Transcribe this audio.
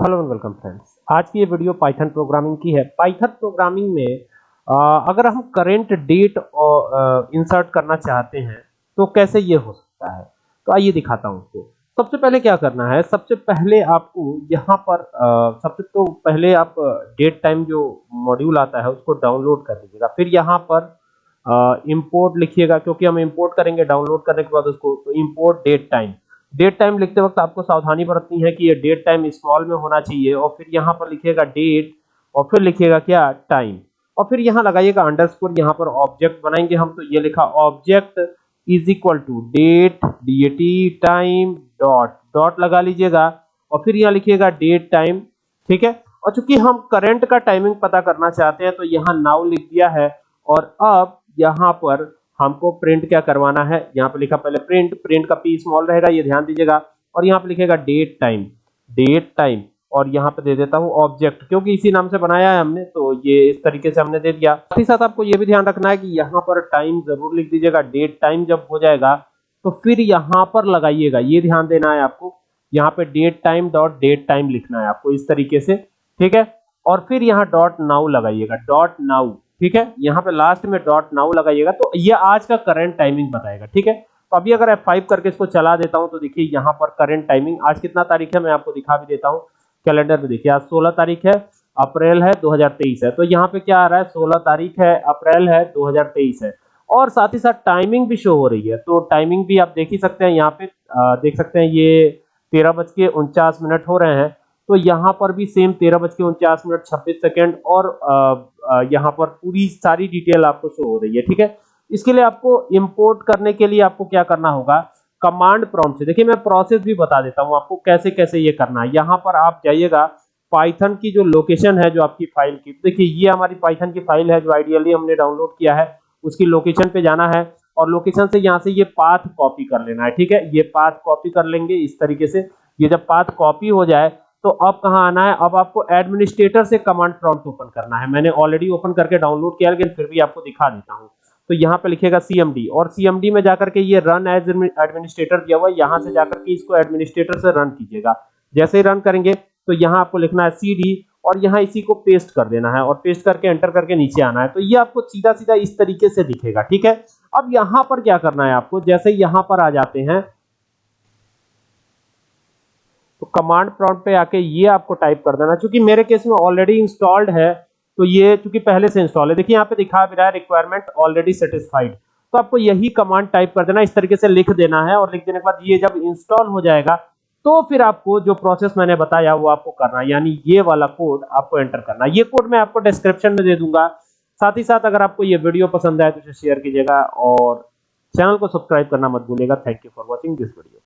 Hello and welcome friends आज की ये वीडियो पाइथन प्रोग्रामिंग की है। पाइथन प्रोग्रामिंग में आ, अगर हम करेंट डेट इंसर्ट करना चाहते हैं तो कैसे ये हो सकता है? तो आइए दिखाता हूँ आपको सबसे पहले क्या करना है? सबसे पहले आपको यहाँ पर सबसे तो पहले आप डेट टाइम जो मॉड्यूल आता है उसको डाउनलोड कर लीजिएगा फिर यहाँ पर इंपोर्ट लिखिएगा क्योंकि हम इंपोर्ट करेंगे डाउनलोड करने के बाद उसको तो import date time date time लिखते वक्त आपको सावधानी बरतनी है कि ये डेट टाइम स्मॉल में होना चाहिए और फिर यहाँ पर लिखिएगा डेट और फिर लिखिएगा क्या? टाइम। और फिर यहाँ लगाइएगा अंडरस्कोर, यहाँ पर ऑब्जेक्ट बनाएँगे हम तो ये लिखा object is equal to date D time, dot. Dot लगा लीजिएगा और फिर यहाँ लिखिएगा डेट, टाइम, ठीक है? और चूँकि हम करंट का टाइमिंग पता करना चाहते हैं तो यहाँ नाउ लिख दिया है और अब यहाँ पर हमको प्रिंट क्या करवाना है? यहाँ पे लिखा पहले प्रिंट प्रिंट का पी स्मॉल रहेगा, ये ध्यान दीजिएगा। और यहाँ पे लिखेगा डेट टाइम डेट टाइम और यहाँ पे दे देता हूँ ऑब्जेक्ट क्योंकि इसी नाम से बनाया है हमने तो ये इस तरीके से हमने दे दिया। साथ ही साथ आपको ये भी ध्यान रखना है कि यहाँ पर टाइम ज़रूर लिख दीजिएगा। डेट टाइम जब हो जाएगा तो फिर यहाँ पर लगाइएगा। ये ध्यान देना है आपको। यहाँ पे date time dot date time लिखना है आपको इस तरीके से, ठीक है? और फिर यहाँ डॉट नाउ लगाइएगा। डॉट नाउ ठीक है? यहाँ पे लास्ट में डॉट नाउ लगाइएगा तो ये आज का करंट टाइमिंग बताएगा ठीक है? तो अभी अगर F5 करके इसको चला देता हूँ तो देखिए यहाँ पर करंट टाइमिंग आज कितना तारीख है मैं आपको दिखा भी देता हूँ कैलेंडर में देखिए आज 16 तारीख है अप्रैल है 2023 है तो यहाँ पे क्या आ रहा है 16 तारीख है अप्रैल है 2023 है और साथ ही साथ टाइमिंग भी शो हो रही है तो टाइमिंग भी आप देख ही सकते हैं यहाँ पे आ, देख सकते हैं ये तेरह बज के उनचास मिनट हो रहे हैं तो यहाँ पर भी सेम तेरह बज के उनचास मिनट छब्बीस सेकेंड और यहाँ पर पूरी सारी डिटेल आपको शो हो रही है, ठीक है? इसके लिए आपको इंपोर्ट करने के लिए आपको क्या करना होगा? कमांड प्रॉम्प्ट से। देखिए, मैं प्रोसेस भी बता देता हूँ आपको कैसे कैसे ये करना है। यहाँ पर आप जाइएगा पाइथन की जो लोकेशन है जो आपकी फ़ाइल की, देखिए, ये हमारी पाइथन की फ़ाइल है जो आइडियली हमने डाउनलोड किया है, उसकी लोकेशन पे जाना है और लोकेशन से यहाँ से ये पाथ कॉपी कर लेना है, ठीक है? ये पाथ कॉपी कर लेंगे इस तरीके से। ये जब पाथ कॉपी हो जाए तो अब कहाँ आना है? अब आपको एडमिनिस्ट्रेटर से कमांड प्रॉम्प्ट ओपन करना है। मैंने ऑलरेडी ओपन करके डाउनलोड किया, लेकिन फिर भी आपको दिखा देता हूँ। तो यहाँ पे लिखेगा सीएमडी और सीएमडी में जाकर के ये रन एज एडमिनिस्ट्रेटर दिया हुआ है। यहाँ से जाकर के इसको एडमिनिस्ट्रेटर से रन कीजिएगा। जैसे ही रन करेंगे तो यहाँ आपको लिखना है सीडी और यहाँ इसी को पेस्ट कर देना है और पेस्ट करके एंटर करके नीचे आना है। तो ये आपको सीधा सीधा इस तरीके से दिखेगा, ठीक है? अब यहाँ पर क्या करना है आपको? जैसे यहाँ पर आ जाते हैं कमांड प्रॉम्प्ट पे आके ये आपको टाइप कर देना। क्योंकि मेरे केस में ऑलरेडी इंस्टॉल्ड है तो ये चूँकि पहले से इंस्टॉल है। देखिए, यहाँ पे दिखा भी रहा है रिक्वायरमेंट ऑलरेडी सेटिस्फाइड तो आपको यही कमांड टाइप कर देना, इस तरीके से लिख देना है और लिख देने के बाद ये जब इंस्टॉल हो जाएगा तो फिर आपको जो प्रोसेस मैंने बताया वो आपको करना है। यानी ये वाला कोड आपको एंटर करना है। ये कोड मैं आपको डिस्क्रिप्शन में दे दूँगा। साथ ही साथ अगर आपको ये वीडियो पसंद आए तो इसे शेयर कीजिएगा और चैनल को सब्सक्राइब करना मत भूलिएगा। Thank you for watching this video